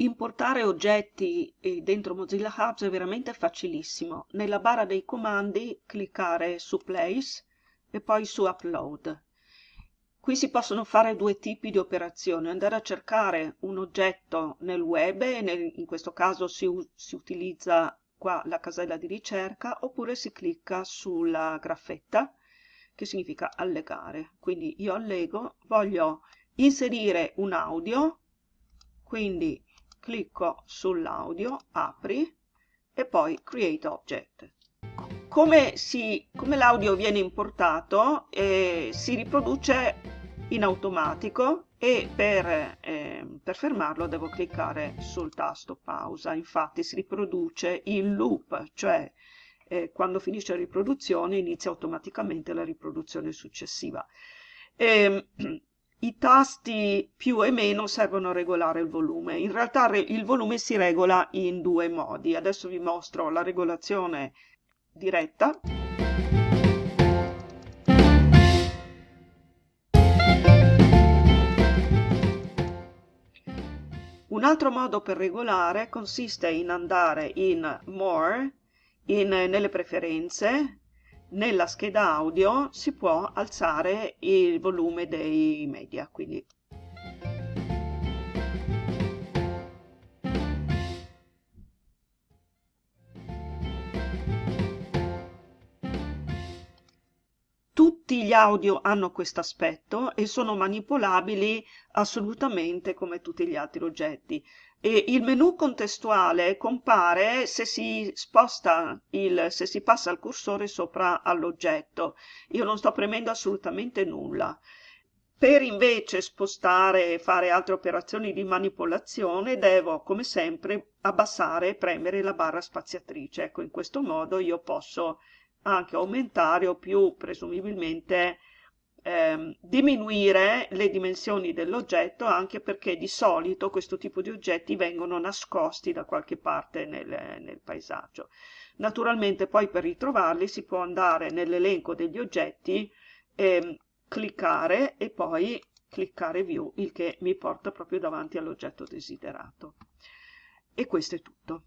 Importare oggetti eh, dentro Mozilla Hubs è veramente facilissimo. Nella barra dei comandi cliccare su Place e poi su Upload. Qui si possono fare due tipi di operazioni, andare a cercare un oggetto nel web, e nel, in questo caso si, si utilizza qua la casella di ricerca, oppure si clicca sulla graffetta, che significa allegare. Quindi io allego, voglio inserire un audio, quindi clicco sull'audio, apri e poi Create Object. Come, come l'audio viene importato eh, si riproduce in automatico e per, eh, per, fermarlo devo cliccare sul tasto pausa. Infatti si riproduce in loop, cioè eh, quando finisce la riproduzione inizia automaticamente la riproduzione successiva. E, ehm, i tasti più e meno servono a regolare il volume. In realtà il volume si regola in due modi. Adesso vi mostro la regolazione diretta. Un altro modo per regolare consiste in andare in More, in, nelle preferenze, nella scheda audio si può alzare il volume dei media, quindi Tutti gli audio hanno questo aspetto e sono manipolabili assolutamente come tutti gli altri oggetti. E il menu contestuale compare se si sposta il, se si passa il cursore sopra all'oggetto. Io non sto premendo assolutamente nulla. Per invece spostare e fare altre operazioni di manipolazione devo, come sempre, abbassare e premere la barra spaziatrice. Ecco, in questo modo io posso anche aumentare o più presumibilmente ehm, diminuire le dimensioni dell'oggetto anche perché di solito questo tipo di oggetti vengono nascosti da qualche parte nel, nel paesaggio. Naturalmente poi per ritrovarli si può andare nell'elenco degli oggetti, ehm, cliccare e poi cliccare View, il che mi porta proprio davanti all'oggetto desiderato. E questo è tutto.